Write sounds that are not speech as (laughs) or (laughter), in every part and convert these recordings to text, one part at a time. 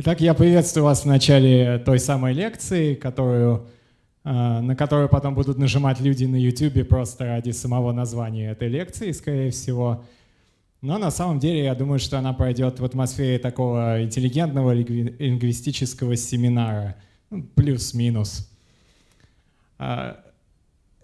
Итак, я приветствую вас в начале той самой лекции, которую, э, на которую потом будут нажимать люди на YouTube просто ради самого названия этой лекции, скорее всего. Но на самом деле я думаю, что она пройдет в атмосфере такого интеллигентного лингвистического семинара, ну, плюс-минус. А,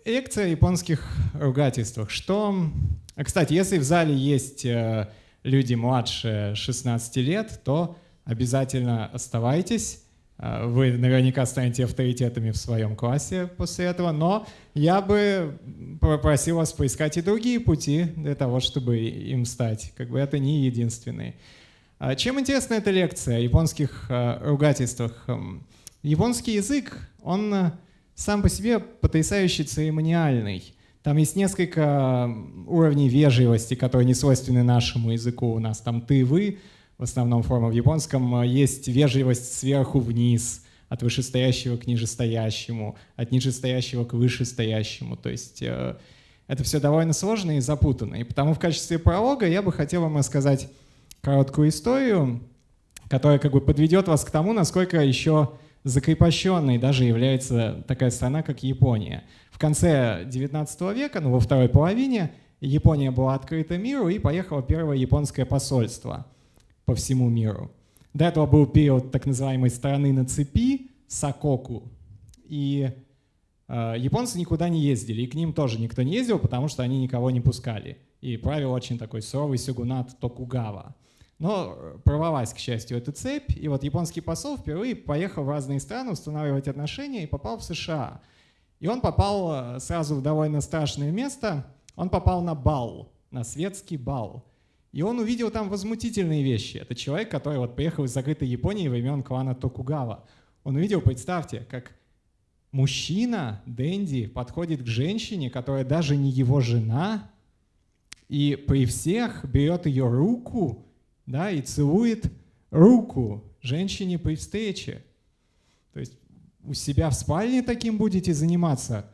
лекция о японских ругательствах. Что... Кстати, если в зале есть э, люди младше 16 лет, то обязательно оставайтесь. А, вы наверняка станете авторитетами в своем классе после этого, но я бы попросил вас поискать и другие пути для того, чтобы им стать. Как бы это не единственные. А чем интересна эта лекция о японских а, ругательствах? Японский язык, он сам по себе потрясающе церемониальный. Там есть несколько уровней вежливости, которые не свойственны нашему языку. У нас там «ты», «вы», в основном форма в японском, э, есть вежливость сверху вниз, от вышестоящего к нижестоящему, от нижестоящего к вышестоящему. То есть э, это все довольно сложно и запутанно. И потому в качестве пролога я бы хотел вам рассказать короткую историю, которая как бы подведет вас к тому, насколько еще закрепощенной даже является такая страна, как Япония. В конце 19 века, ну во второй половине, Япония была открыта миру и поехало первое японское посольство – по всему миру. До этого был период так называемой страны на цепи, Сакоку, и э, японцы никуда не ездили, и к ним тоже никто не ездил, потому что они никого не пускали. И правил очень такой суровый сёгунат Токугава. Но порвалась, к счастью, эта цепь, и вот японский посол впервые поехал в разные страны устанавливать отношения и попал в США. И он попал э, сразу в довольно страшное место, он попал на бал, на светский бал. И он увидел там возмутительные вещи. Это человек, который вот приехал из закрытой Японии времен клана Токугава. Он увидел, представьте, как мужчина, Дэнди, подходит к женщине, которая даже не его жена, и при всех берет ее руку да, и целует руку женщине при встрече. То есть у себя в спальне таким будете заниматься –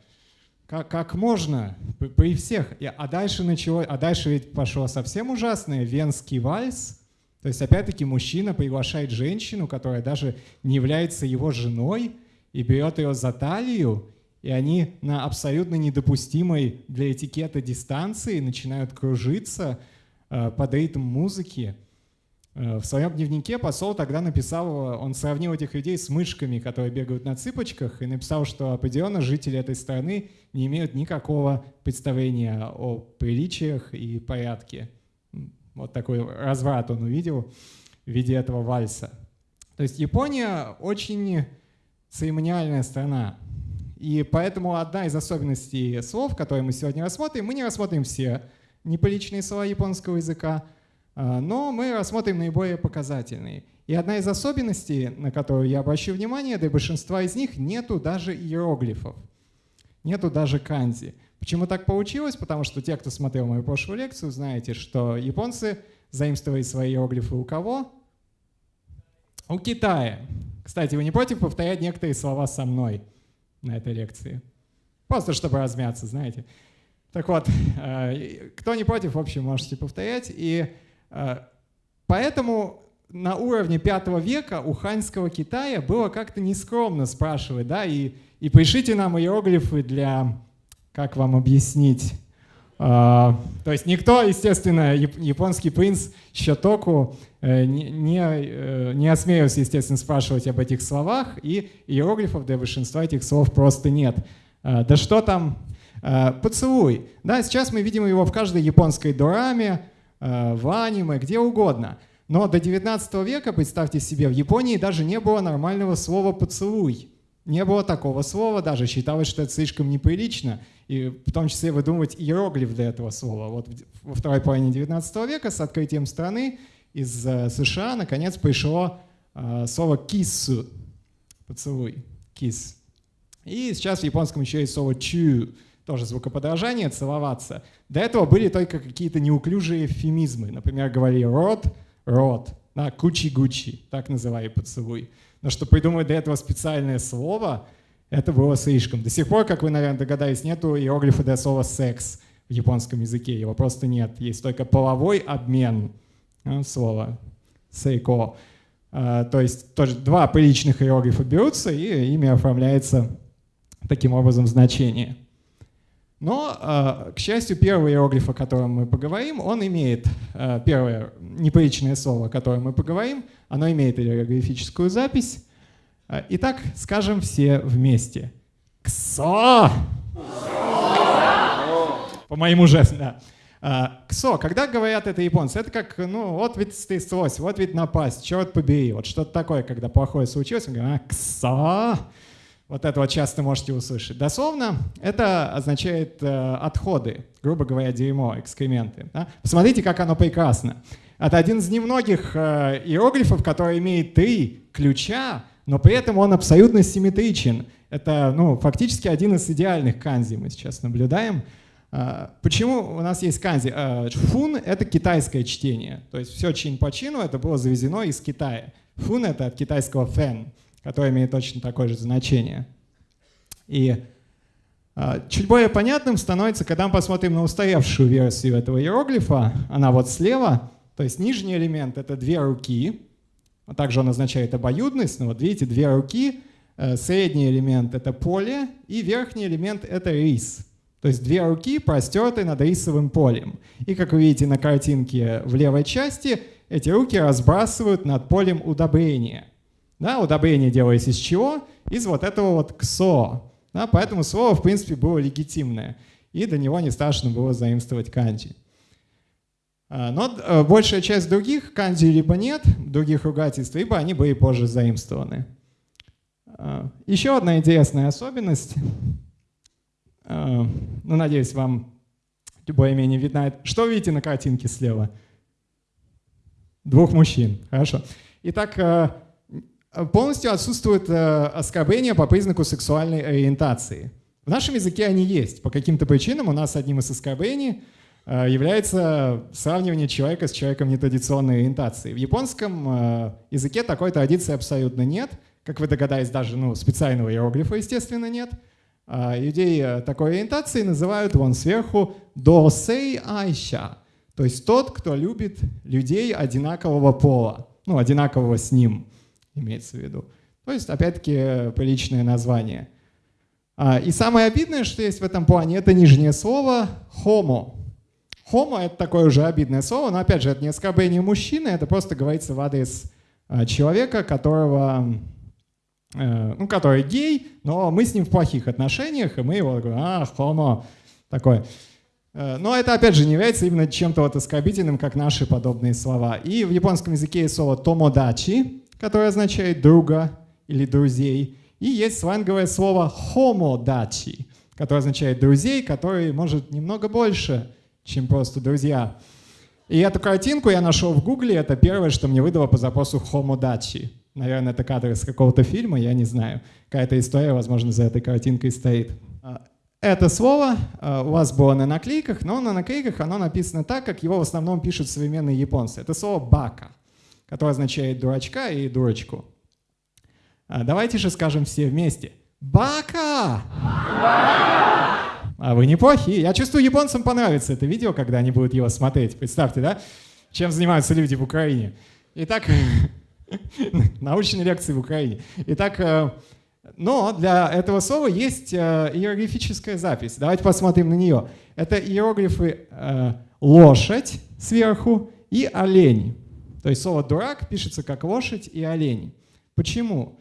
как, как можно при всех. А дальше начало, а дальше ведь пошло совсем ужасное, венский вальс. То есть опять-таки мужчина приглашает женщину, которая даже не является его женой, и берет ее за талию, и они на абсолютно недопустимой для этикета дистанции начинают кружиться э, под ритм музыки. Э, в своем дневнике посол тогда написал, он сравнил этих людей с мышками, которые бегают на цыпочках, и написал, что определенно жители этой страны не имеют никакого представления о приличиях и порядке. Вот такой разврат он увидел в виде этого вальса. То есть Япония очень церемониальная страна. И поэтому одна из особенностей слов, которые мы сегодня рассмотрим, мы не рассмотрим все неприличные слова японского языка, но мы рассмотрим наиболее показательные. И одна из особенностей, на которую я обращу внимание, для большинства из них нету даже иероглифов, нету даже канзи. Почему так получилось? Потому что те, кто смотрел мою прошлую лекцию, знаете, что японцы заимствовали свои иероглифы у кого? У Китая. Кстати, вы не против повторять некоторые слова со мной на этой лекции? Просто чтобы размяться, знаете. Так вот, э, кто не против, в общем, можете повторять. И поэтому на уровне пятого века у ханьского Китая было как-то нескромно спрашивать, да, и, и пришите нам иероглифы для, как вам объяснить, Uh, то есть никто, естественно, японский принц Щотоку uh, не, не, не осмелился, естественно, спрашивать об этих словах, и иероглифов для большинства этих слов просто нет. Да что там поцелуй? Да, сейчас мы видим его в каждой японской дораме, Э, в аниме, где угодно. Но до 19 века, представьте себе, в Японии даже не было нормального слова «поцелуй». Не было такого слова даже, считалось, что это слишком неприлично, и в том числе выдумывать иероглиф для этого слова. Вот во второй половине 19 века с открытием страны из э, США наконец пришло э, слово «киссу» — поцелуй, «кисс». И сейчас в японском еще есть слово «чу», тоже звукоподражание, целоваться. До этого были только какие-то неуклюжие эвфемизмы. Например, говорили рот, рот, да, кучи-гучи, так называли поцелуй. Но что придумать до этого специальное слово, это было слишком. До сих пор, как вы, наверное, догадались, нету иероглифа для слова «секс» в японском языке. Его просто нет. Есть только половой обмен. Ну, слово «сейко». То есть тоже два приличных иероглифа берутся, и ими оформляется таким образом значение. Но, к счастью, первый иероглиф, о котором мы поговорим, он имеет, первое неприличное слово, о котором мы поговорим, оно имеет иероглифическую запись. Итак, скажем все вместе. Ксо! По моему жесту, да. А, ксо, когда говорят это японцы, это как, ну, вот ведь стряслось, вот ведь напасть, черт побери, вот что-то такое, когда плохое случилось, мы говорим, а, ксо, вот это вот часто можете услышать. Дословно это означает э, отходы, грубо говоря, дерьмо, экскременты. Да? Посмотрите, как оно прекрасно. Это один из немногих э, иероглифов, который имеет три ключа, но при этом он абсолютно симметричен. Это ну, фактически один из идеальных канзи мы сейчас наблюдаем. А, почему у нас есть канзи? А, фун — это китайское чтение. То есть все чин по чину это было завезено из Китая. Фун — это от китайского фэн, который имеет точно такое же значение. И а, чуть более понятным становится, когда мы посмотрим на устоявшую версию этого иероглифа. Она вот слева. То есть нижний элемент — это две руки. Также он означает обоюдность. Но вот видите, две руки. Э, средний элемент — это поле. И верхний элемент — это рис. То есть две руки простерты над рисовым полем. И как вы видите на картинке в левой части, эти руки разбрасывают над полем удобрения. Да, удобрение делается из чего? Из вот этого вот ксо. Да, поэтому слово, в принципе, было легитимное. И до него не страшно было заимствовать канджи. А, но э, большая часть других канджи либо нет, других ругательств, либо они были позже заимствованы. А, еще одна интересная особенность Э, ну, надеюсь, вам более-менее видно. Что видите на картинке слева? Двух мужчин. Хорошо. Итак, э, полностью отсутствует э, оскорбление по признаку сексуальной ориентации. В нашем языке они есть. По каким-то причинам у нас одним из оскорблений является сравнивание человека с человеком нетрадиционной ориентации. В японском языке такой традиции абсолютно нет. Как вы догадались, даже ну, специального иероглифа, естественно, нет. А, людей э, такой ориентации называют вон сверху досей айша, то есть тот, кто любит людей одинакового пола, ну, одинакового с ним, имеется в виду. То есть, опять-таки, приличное название. А, и самое обидное, что есть в этом плане, это нижнее слово «homo». «Homo» — это такое уже обидное слово, но, опять же, это не оскорбление мужчины, это просто говорится в адрес а, человека, которого Э, ну, который гей, но мы с ним в плохих отношениях, и мы его говорим, а, хомо, такой. Э, но это, опять же, не является именно чем-то вот оскорбительным, как наши подобные слова. И в японском языке есть слово томодачи, которое означает друга или друзей. И есть сланговое слово хомодачи, которое означает друзей, которые, может, немного больше, чем просто друзья. И эту картинку я нашел в гугле, это первое, что мне выдало по запросу хомодачи. Наверное, это кадр из какого-то фильма, я не знаю. Какая-то история, возможно, за этой картинкой стоит. Это слово а, у вас было на наклейках, но на наклейках оно написано так, как его в основном пишут современные японцы. Это слово «бака», которое означает «дурачка» и «дурочку». А, давайте же скажем все вместе. «Бака!» А вы неплохие. Я чувствую, японцам понравится это видео, когда они будут его смотреть. Представьте, да? Чем занимаются люди в Украине. Итак, (laughs) Научные лекции в Украине. Итак, э, но для этого слова есть э, иероглифическая запись. Давайте посмотрим на нее. Это иероглифы э, «лошадь» сверху и «олень». То есть слово «дурак» пишется как «лошадь» и «олень». Почему?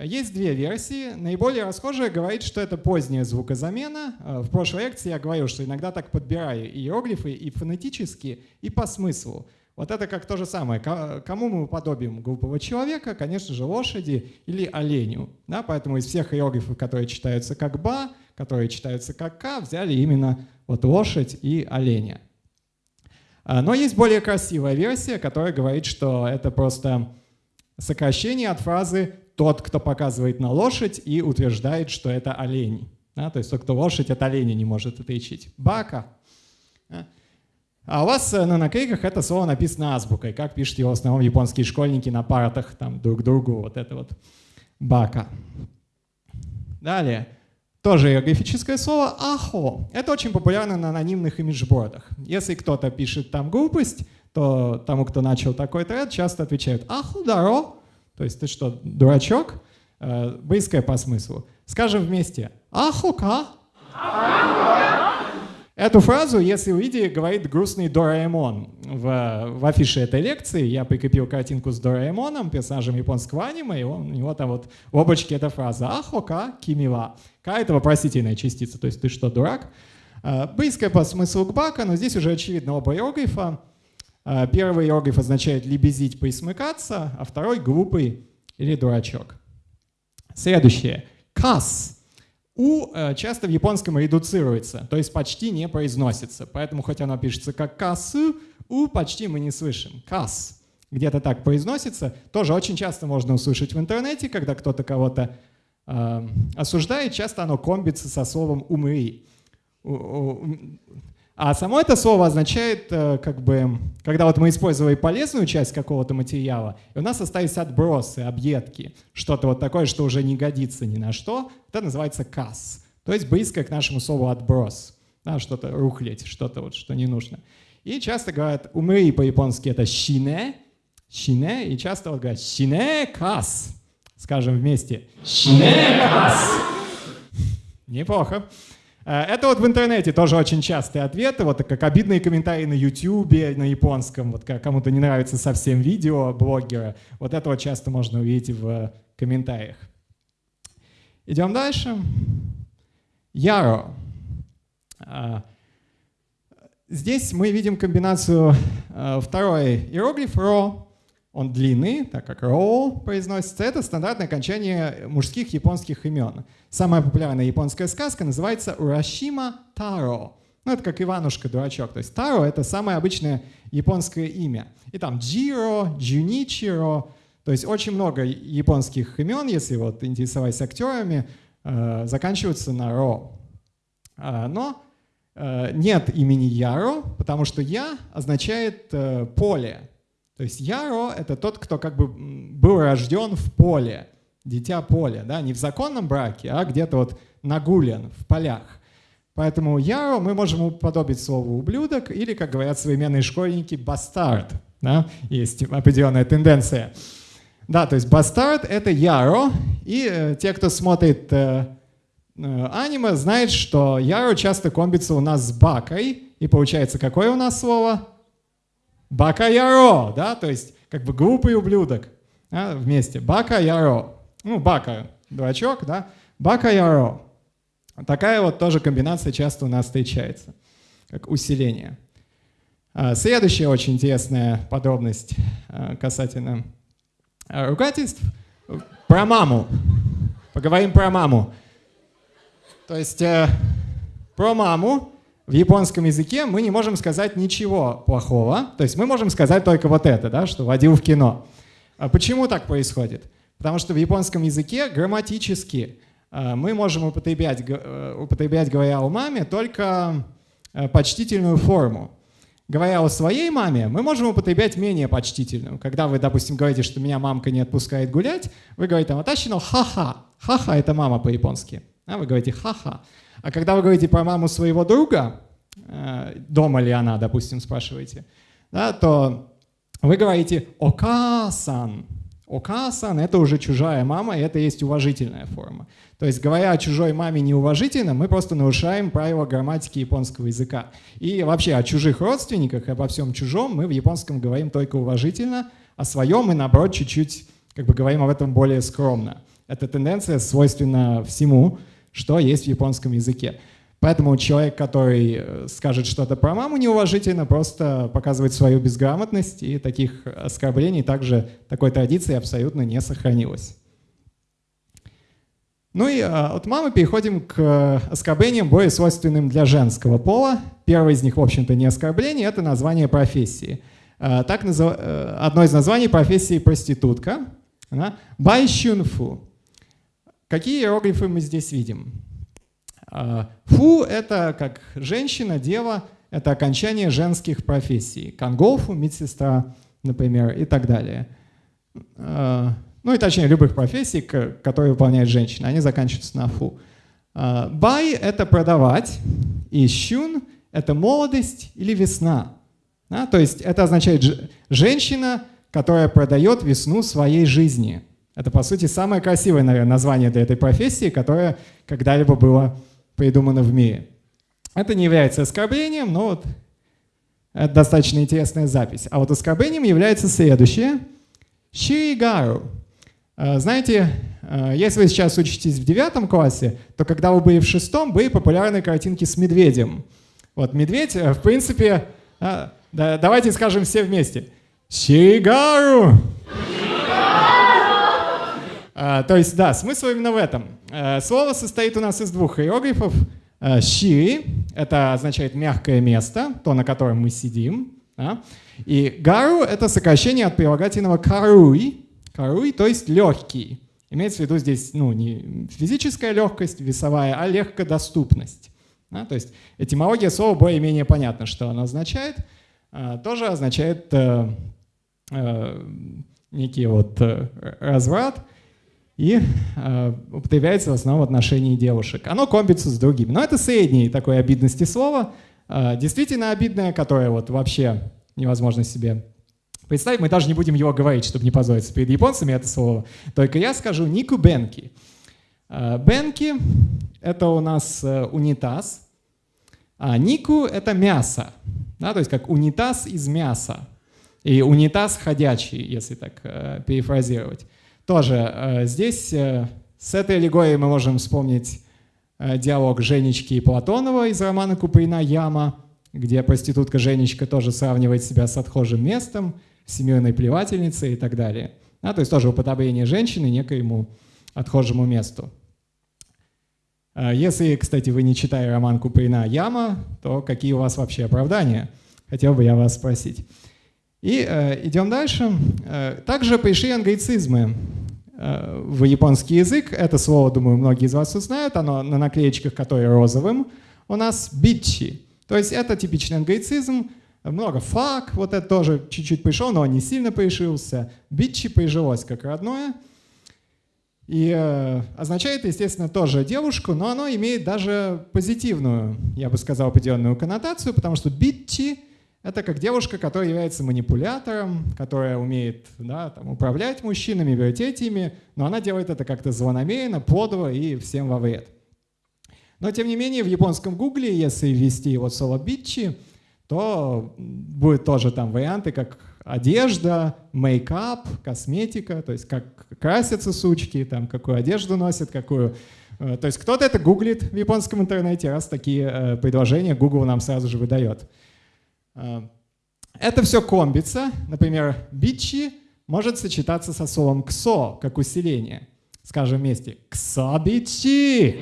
Есть две версии. Наиболее расхожая говорит, что это поздняя звукозамена. В прошлой лекции я говорил, что иногда так подбираю иероглифы и фонетически, и по смыслу. Вот это как то же самое. Кому мы подобим глупого человека? Конечно же, лошади или оленю. Да? Поэтому из всех иероглифов, которые читаются как «ба», которые читаются как «ка», взяли именно вот лошадь и оленя. А, но есть более красивая версия, которая говорит, что это просто сокращение от фразы «тот, кто показывает на лошадь и утверждает, что это олень». Да? То есть тот, кто лошадь от оленя не может отличить. Бака. А у вас э, на наклейках это слово написано азбукой, как пишут его в основном японские школьники на партах там друг другу, вот это вот бака. Далее. Тоже иероглифическое слово «ахо». Это очень популярно на анонимных имиджбордах. Если кто-то пишет там глупость, то тому, кто начал такой тред, часто отвечают «ахо даро», То есть ты что, дурачок? Э, близкое по смыслу. Скажем вместе. Ахока. Эту фразу, если увидите, говорит грустный Дораэмон. В, в афише этой лекции я прикрепил картинку с Дораэмоном, персонажем японского аниме, и он, у него там вот в облачке эта фраза «Ахока кимила». Ка — это вопросительная частица, то есть ты что, дурак? Э, близкая по смыслу к бака, но здесь уже очевидно оба иероглифа. Э, первый иероглиф означает «лебезить, присмыкаться», а второй — «глупый» или «дурачок». Следующее. «Кас» У э, часто в японском редуцируется, то есть почти не произносится. Поэтому хоть оно пишется как касу, у почти мы не слышим. Кас где-то так произносится. Тоже очень часто можно услышать в интернете, когда кто-то кого-то э, осуждает. Часто оно комбится со словом умри. А само это слово означает, э, как бы, когда вот мы использовали полезную часть какого-то материала, и у нас остались отбросы, объедки, что-то вот такое, что уже не годится ни на что, это называется касс, то есть близко к нашему слову отброс, да, что-то рухлить, что-то вот, что не нужно. И часто говорят, умри по-японски это щине, щине, и часто вот говорят щине касс, скажем вместе, щине касс. Неплохо. Э, это вот в интернете тоже очень частые ответы, вот как обидные комментарии на YouTube, на японском, вот кому-то не нравится совсем видео блогера. Вот это вот часто можно увидеть в комментариях. Идем дальше. Яро. Э, здесь мы видим комбинацию э, второй иероглиф ро, он длинный, так как роу произносится. Это стандартное окончание мужских японских имен. Самая популярная японская сказка называется «Урашима Таро». Ну, это как Иванушка, дурачок. То есть Таро — это самое обычное японское имя. И там Джиро, Джуничиро. То есть очень много японских имен, если вот интересовать актерами, э, заканчиваются на Ро. Э, но э, нет имени Яро, потому что Я означает поле. То есть Яро — это тот, кто как бы был рожден в поле, дитя поля, да, не в законном браке, а где-то вот нагулен в полях. Поэтому Яро мы можем уподобить слову «ублюдок» или, как говорят современные школьники, «бастард». Да? Есть определенная тенденция. Да, то есть бастард — это Яро, и э, те, кто смотрит э, э, аниме, знают, что Яро часто комбится у нас с Бакой, и получается какое у нас слово? Бака-яро, да, то есть как бы глупый ублюдок да, вместе. Бака-яро. Ну, бака, дурачок, да. Бака-яро. Такая вот тоже комбинация часто у нас встречается, как усиление. А, следующая очень интересная подробность а, касательно а, ругательств. Про маму. Поговорим про маму. То есть э, про маму в японском языке мы не можем сказать ничего плохого. То есть мы можем сказать только вот это, да, что водил в кино. А почему так происходит? Потому что в японском языке грамматически э, мы можем употреблять, э, употреблять, говоря о маме, только э, почтительную форму. Говоря о своей маме, мы можем употреблять менее почтительную. Когда вы, допустим, говорите, что меня мамка не отпускает гулять, вы говорите «Ваташино ха-ха». Ха-ха — это мама по-японски. А вы говорите «ха-ха». А когда вы говорите про маму своего друга, э, дома ли она, допустим, спрашиваете, да, то вы говорите «окасан». «Окасан» — это уже чужая мама, и это есть уважительная форма. То есть, говоря о чужой маме неуважительно, мы просто нарушаем правила грамматики японского языка. И вообще о чужих родственниках, обо всем чужом мы в японском говорим только уважительно, о своем мы, наоборот, чуть-чуть как бы говорим об этом более скромно. Эта тенденция свойственна всему, что есть в японском языке. Поэтому человек, который э, скажет что-то про маму неуважительно, просто показывает свою безграмотность, и таких оскорблений также такой традиции абсолютно не сохранилось. Ну и а, от мамы переходим к оскорблениям, более свойственным для женского пола. Первое из них, в общем-то, не оскорбление, это название профессии. А, так, э, одно из названий профессии проститутка. Байщунфу. Какие иероглифы мы здесь видим? А, фу — это как женщина, дева, это окончание женских профессий. Канголфу — медсестра, например, и так далее. А, ну и точнее любых профессий, которые выполняет женщина, они заканчиваются на фу. А, бай — это продавать, и щун — это молодость или весна. Да? То есть это означает женщина, которая продает весну своей жизни. Это, по сути, самое красивое, наверное, название для этой профессии, которое когда-либо было придумано в мире. Это не является оскорблением, но вот это достаточно интересная запись. А вот оскорблением является следующее. Ширигару. А, знаете, а, если вы сейчас учитесь в девятом классе, то когда вы были в шестом, были популярные картинки с медведем. Вот медведь, э, в принципе, да, давайте скажем все вместе. Ширигару! А, то есть, да, смысл именно в этом. А, слово состоит у нас из двух иероглифов. А, Шири — это означает мягкое место, то, на котором мы сидим. Да? И гару — это сокращение от прилагательного каруй, каруй, то есть легкий. Имеется в виду здесь ну, не физическая легкость весовая, а легкодоступность. Да? То есть этимология слова более-менее понятна, что оно означает. А, тоже означает э, э, некий вот э, разврат и э, употребляется в основном в отношении девушек. Оно комбится с другими. Но это средней такой обидности слова, э, действительно обидное, которое вот вообще невозможно себе представить. Мы даже не будем его говорить, чтобы не позориться перед японцами это слово. Только я скажу нику бенки. Э, бенки — это у нас э, унитаз, а нику — это мясо. Да, то есть как унитаз из мяса. И унитаз ходячий, если так э, перефразировать. Тоже э, здесь э, с этой аллегорией мы можем вспомнить э, диалог Женечки и Платонова из романа Куприна «Яма», где проститутка Женечка тоже сравнивает себя с отхожим местом, всемирной плевательницей и так далее. А, то есть тоже уподобление женщины некоему отхожему месту. А если, кстати, вы не читали роман Куприна «Яма», то какие у вас вообще оправдания? Хотел бы я вас спросить. И э, идем дальше. Также пришли англицизмы в японский язык. Это слово, думаю, многие из вас узнают. Оно на наклеечках, которые розовым. У нас бичи. То есть это типичный англицизм. Много фак, вот это тоже чуть-чуть пришел, но не сильно пришился. Бичи прижилось как родное. И э, означает, естественно, тоже девушку, но оно имеет даже позитивную, я бы сказал, определенную коннотацию, потому что битчи — это как девушка, которая является манипулятором, которая умеет да, там, управлять мужчинами, вертеть ими, но она делает это как-то злонамеренно, подло и всем во вред. Но, тем не менее, в японском гугле, если ввести вот слово «битчи», то будет тоже там варианты, как одежда, мейкап, косметика, то есть как красятся сучки, там, какую одежду носят, какую... Э, то есть кто-то это гуглит в японском интернете, раз такие э, предложения Google нам сразу же выдает. Э, это все комбится. Например, бичи может сочетаться со словом ксо, как усиление. Скажем вместе. Ксо-бичи!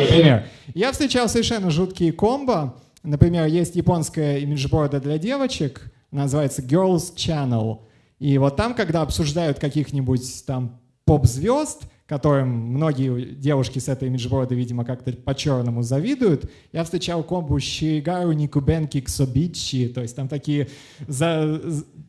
Например. Я встречал совершенно жуткие комбо. Например, есть японская имиджборда для девочек, называется Girls Channel. И вот там, когда обсуждают каких-нибудь там поп-звезд, которым многие девушки с этой имиджборда, видимо, как-то по-черному завидуют, я встречал комбу Ширигару Никубенки Ксобичи, то есть там такие за,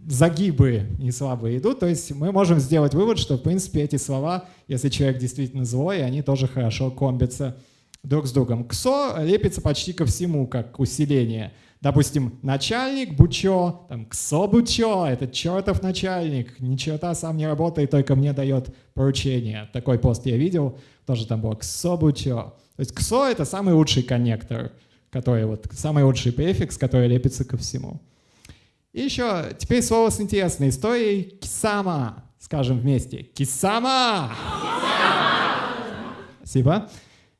загибы не слабые идут, то есть мы можем сделать вывод, что, в принципе, эти слова, если человек действительно злой, они тоже хорошо комбятся друг с другом. Ксо лепится почти ко всему, как усиление. Допустим, начальник Бучо, там, Ксо Бучо, это чертов начальник, ни черта сам не работает, только мне дает поручение. Такой пост я видел, тоже там было Ксо Бучо. То есть Ксо — это самый лучший коннектор, который вот, самый лучший префикс, который лепится ко всему. И еще теперь слово с интересной историей. Кисама. Скажем вместе. Кисама! Кисама! Спасибо.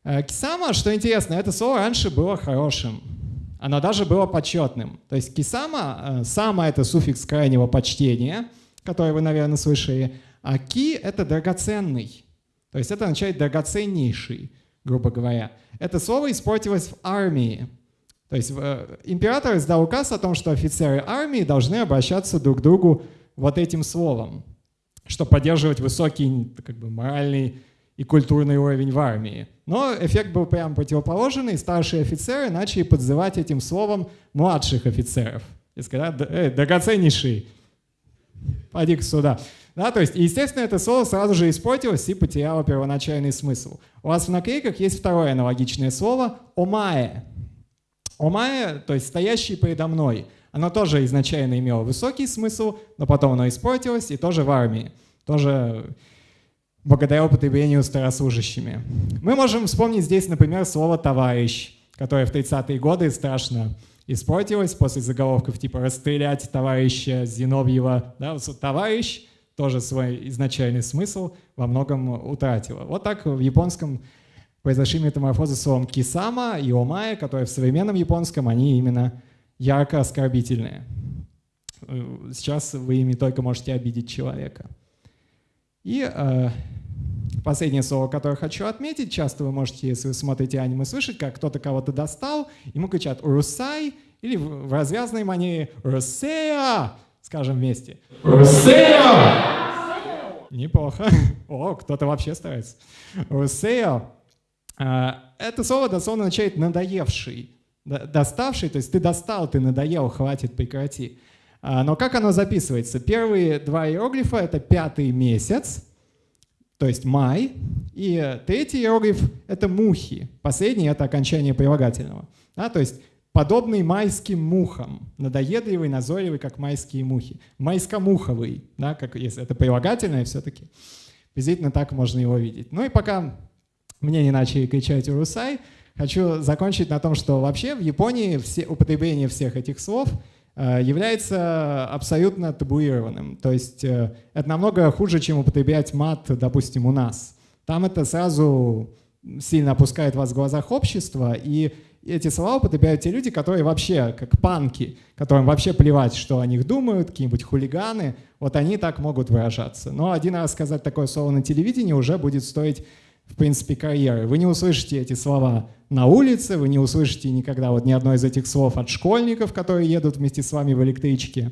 Э, кисама, что интересно, это слово раньше было хорошим. Оно даже было почетным. То есть кисама, э, сама это суффикс крайнего почтения, который вы, наверное, слышали, а ки — это драгоценный. То есть это означает драгоценнейший, грубо говоря. Это слово испортилось в армии. То есть э, император издал указ о том, что офицеры армии должны обращаться друг к другу вот этим словом, чтобы поддерживать высокий как бы, моральный и культурный уровень в армии. Но эффект был прямо противоположный, старшие офицеры начали подзывать этим словом младших офицеров. И сказать, эй, драгоценнейший, поди сюда. Да, то есть, естественно, это слово сразу же испортилось и потеряло первоначальный смысл. У вас в наклейках есть второе аналогичное слово «омае». «Омае», то есть «стоящий передо мной». Оно тоже изначально имело высокий смысл, но потом оно испортилось, и тоже в армии. Тоже благодаря употреблению старослужащими. Мы можем вспомнить здесь, например, слово «товарищ», которое в 30-е годы страшно испортилось после заголовков типа «расстрелять товарища Зиновьева». Да, «Товарищ» тоже свой изначальный смысл во многом утратила. Вот так в японском произошли метаморфозы словом «кисама» и «омая», которые в современном японском, они именно ярко оскорбительные. Сейчас вы ими только можете обидеть человека. И э, последнее слово, которое хочу отметить, часто вы можете, если вы смотрите аниме, слышать, как кто-то кого-то достал, ему кричат «Русай» или в развязной манере «Русея», скажем вместе. «Русея!» Неплохо. (laughs) О, кто-то вообще старается. «Русея» это слово дословно означает «надоевший», «доставший», то есть ты достал, ты надоел, хватит, прекрати. А, но как оно записывается? Первые два иероглифа — это пятый месяц, то есть май, и третий иероглиф — это мухи, последний — это окончание прилагательного. Да, то есть подобный майским мухам, надоедливый, назойливый, как майские мухи. Майскомуховый, да, как, если это прилагательное все-таки. Приблизительно так можно его видеть. Ну и пока мне не начали кричать «Урусай», хочу закончить на том, что вообще в Японии все, употребление всех этих слов — является абсолютно табуированным. То есть э, это намного хуже, чем употреблять мат, допустим, у нас. Там это сразу сильно опускает вас в глазах общества, и эти слова употребляют те люди, которые вообще, как панки, которым вообще плевать, что о них думают, какие-нибудь хулиганы, вот они так могут выражаться. Но один раз сказать такое слово на телевидении уже будет стоить в принципе, карьеры. Вы не услышите эти слова на улице, вы не услышите никогда вот ни одно из этих слов от школьников, которые едут вместе с вами в электричке.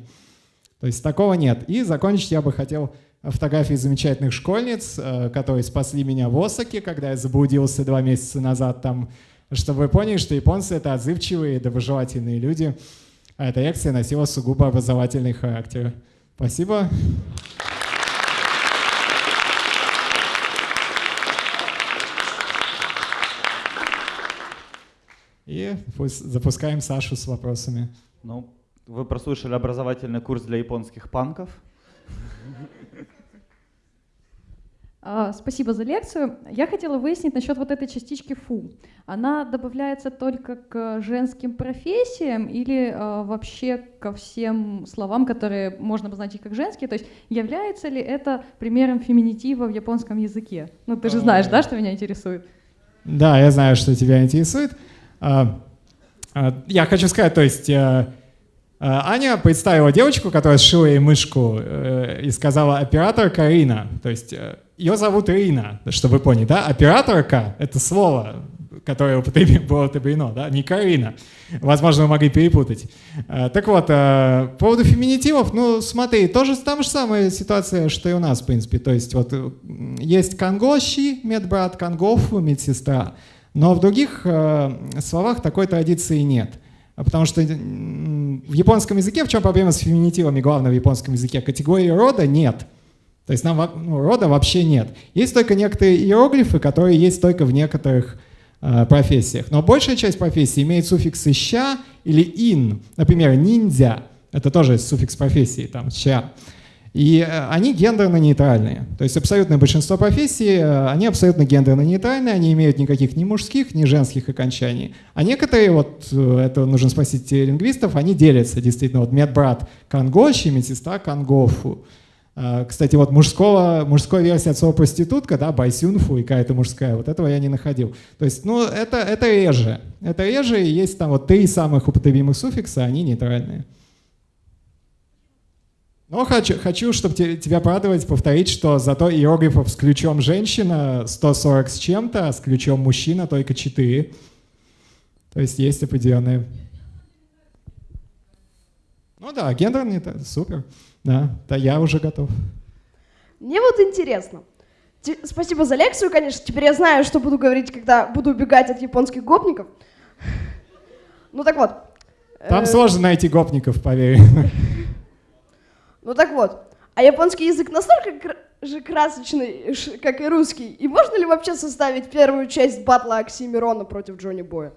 То есть такого нет. И закончить я бы хотел фотографии замечательных школьниц, э, которые спасли меня в Осаке, когда я заблудился два месяца назад там, чтобы вы поняли, что японцы — это отзывчивые, доброжелательные люди, а эта лекция носила сугубо образовательный характер. Спасибо. И запускаем Сашу с вопросами. Ну, вы прослушали образовательный курс для японских панков. А, спасибо за лекцию. Я хотела выяснить насчет вот этой частички «фу». Она добавляется только к женским профессиям или э, вообще ко всем словам, которые можно обозначить как женские? То есть является ли это примером феминитива в японском языке? Ну, ты же знаешь, да, что меня интересует? Да, я знаю, что тебя интересует. А, а, я хочу сказать, то есть э, э, Аня представила девочку, которая сшила ей мышку э, и сказала операторка Рина. То есть ее зовут Рина, чтобы вы поняли, да? Операторка — это слово, которое (laughs) было употреблено, да? Не Карина. Возможно, вы могли перепутать. Так вот, по поводу феминитивов, ну, смотри, тоже там же самая ситуация, что и у нас, в принципе. То есть вот есть кангоши, медбрат, кангофу, медсестра. Но в других э, словах такой традиции нет. Потому что в японском языке, в чем проблема с феминитивами главного в японском языке? Категории рода нет. То есть нам ну, рода вообще нет. Есть только некоторые иероглифы, которые есть только в некоторых э, профессиях. Но большая часть профессий имеет суффиксы «ща» или «ин». Например, ниндзя — это тоже суффикс профессии, там «ща». И э, они гендерно-нейтральные. То есть абсолютное большинство профессий, э, они абсолютно гендерно-нейтральные, они имеют никаких ни мужских, ни женских окончаний. А некоторые, вот э, это нужно спросить лингвистов, они делятся действительно. Вот медбрат кангоши, медсестра кангофу. Кстати, вот мужского, мужской версия от слова проститутка, да, байсюнфу и какая-то мужская, вот этого я не находил. То есть, ну, это, это реже. Это реже, и есть там вот три самых употребимых суффикса, они нейтральные. Но хочу, хочу чтобы тебя порадовать, повторить, что зато иероглифов с ключом женщина 140 с чем-то, а с ключом мужчина только 4. То есть есть определенные... Ну да, гендерный, это супер. Да, да, я уже готов. Мне вот интересно. Спасибо за лекцию, конечно. Теперь я знаю, что буду говорить, когда буду убегать от японских гопников. Ну так вот. Там э, сложно найти гопников, поверь. Ну так вот, а японский язык настолько же красочный, как и русский, и можно ли вообще составить первую часть батла Оксимирона против Джонни Боя?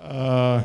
Э,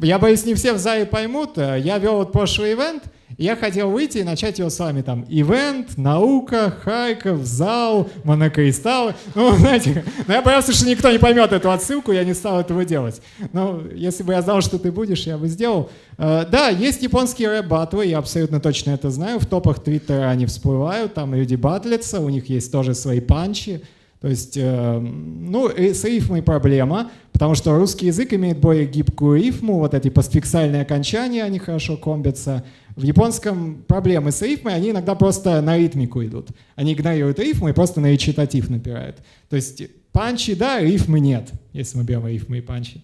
я боюсь, не все в зале поймут. Я вел вот прошлый ивент, я хотел выйти и начать его с вами там. Ивент, наука, Харьков, зал, монокристаллы. Ну, (laughs) знаете, но я боялся, что никто не поймет эту отсылку, я не стал этого делать. Но если бы я знал, что ты будешь, я бы сделал. Э, да, есть японские рэп-батлы, я абсолютно точно это знаю. В топах Твиттера они всплывают, там люди батлятся, у них есть тоже свои панчи. То есть, э, ну, с рифмой проблема, потому что русский язык имеет более гибкую рифму, вот эти постфиксальные окончания, они хорошо комбятся. В японском проблемы с рифмой, они иногда просто на ритмику идут. Они игнорируют рифму и просто на речитатив напирают. То есть панчи, да, рифмы нет, если мы берем рифмы и панчи.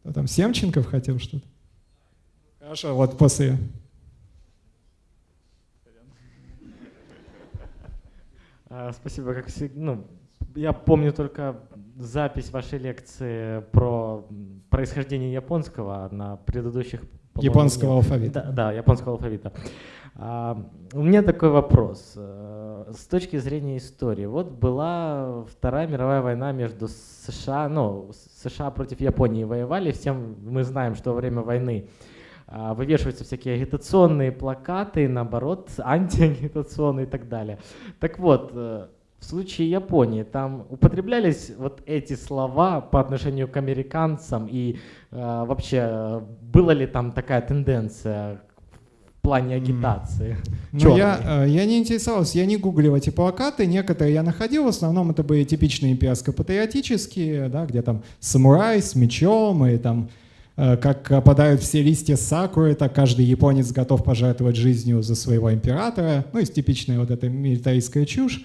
Кто там, Семченков хотел что-то? Хорошо, вот после спасибо. Как всегда, ну, я помню только запись вашей лекции про происхождение японского на предыдущих... Японского алфавита. Да, да, японского алфавита. А, у меня такой вопрос. Э, с точки зрения истории. Вот была Вторая мировая война между США, ну, США против Японии воевали. Всем мы знаем, что во время войны а, вывешиваются всякие агитационные плакаты, наоборот, (laughs) антиагитационные и так далее. Так вот, э, в случае Японии там употреблялись вот эти слова по отношению к американцам и э, вообще была ли там такая тенденция в плане агитации? Ну, я, э, я не интересовался, я не гуглил эти плакаты, некоторые я находил, в основном это были типичные имперско-патриотические, да, где там самурай с мечом и там как опадают все листья сакуры, так каждый японец готов пожертвовать жизнью за своего императора. Ну и типичная вот эта милитаристская чушь,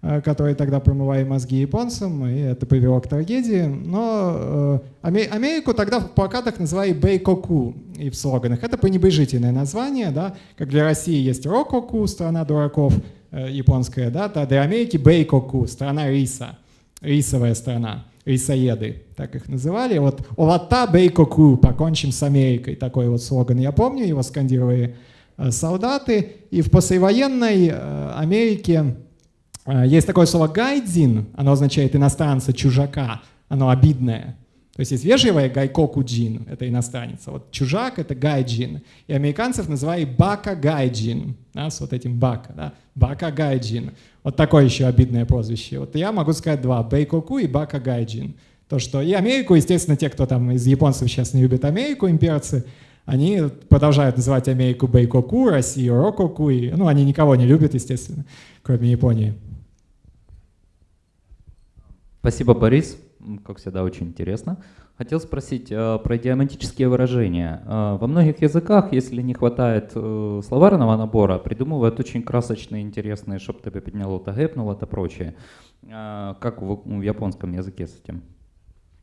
э, которая тогда промывали мозги японцам, и это привело к трагедии. Но э, Америку тогда в плакатах называли Бейкоку и в слоганах. Это пренебрежительное название, да, как для России есть Рококу, страна дураков, японская, да, для Америки Бейкоку, страна риса, рисовая страна рисоеды, так их называли. Вот «Овата бейкоку», «Покончим с Америкой», такой вот слоган я помню, его скандировали э, солдаты. И в послевоенной э, Америке э, есть такое слово «гайдзин», оно означает иностранца, чужака, оно обидное. То есть есть вежливое 外国人, это иностранец. А вот чужак — это гайджин. И американцев называли バカ外人, да, с вот этим バカ, да, バカ外人. Вот такое еще обидное прозвище. Вот я могу сказать два, 米国 и バカ外人. То, что и Америку, естественно, те, кто там из японцев сейчас не любят Америку, имперцы, они продолжают называть Америку Бейкоку, Россию Рококу, и, ну, они никого не любят, естественно, кроме Японии. Спасибо, Борис как всегда, очень интересно. Хотел спросить э, про идиоматические выражения. Э, во многих языках, если не хватает э, словарного набора, придумывают очень красочные, интересные, чтобы тебе подняло, то гэпнуло, то прочее. Как в, в японском языке с этим?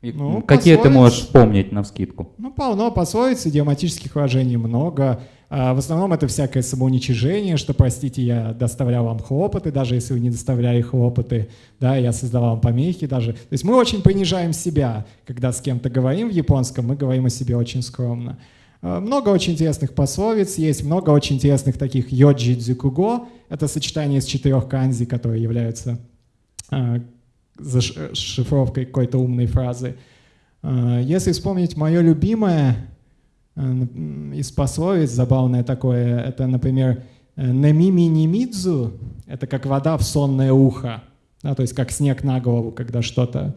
И, ну, какие пословиц, ты можешь вспомнить на вскидку? Ну, полно пословиц, идиоматических выражений много. А, в основном это всякое самоуничижение, что, простите, я доставлял вам хлопоты, даже если вы не доставляли хлопоты, да, я создавал вам помехи даже. То есть мы очень понижаем себя, когда с кем-то говорим в японском, мы говорим о себе очень скромно. А, много очень интересных пословиц, есть много очень интересных таких йоджи дзюкуго, это сочетание из четырех канзи, которые являются а, зашифровкой какой-то умной фразы. Если вспомнить мое любимое, Э, из пословиц забавное такое. Это, например, э, «немими немидзу» — это как вода в сонное ухо, да, то есть как снег на голову, когда что-то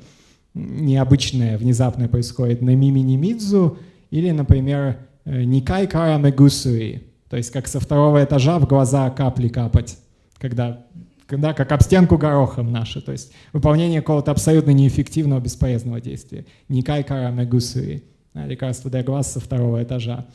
необычное, внезапное происходит. «Немими немидзу» или, например, э, «никай кара мегусуи», то есть как со второго этажа в глаза капли капать, когда когда как об стенку горохом наши, то есть выполнение какого-то абсолютно неэффективного, бесполезного действия. Никай кара мегусуи лекарства для глаз со второго этажа.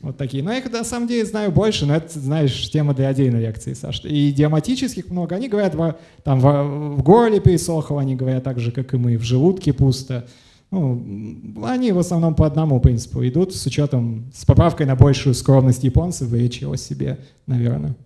Вот такие. Но я их на самом деле знаю больше, но это, знаешь, тема для отдельной лекции, Саш. И идиоматических много. Они говорят, там в, горле пересохло, они говорят так же, как и мы, в желудке пусто. Ну, они в основном по одному принципу идут, с учетом, с поправкой на большую скромность японцев и речи о себе, наверное.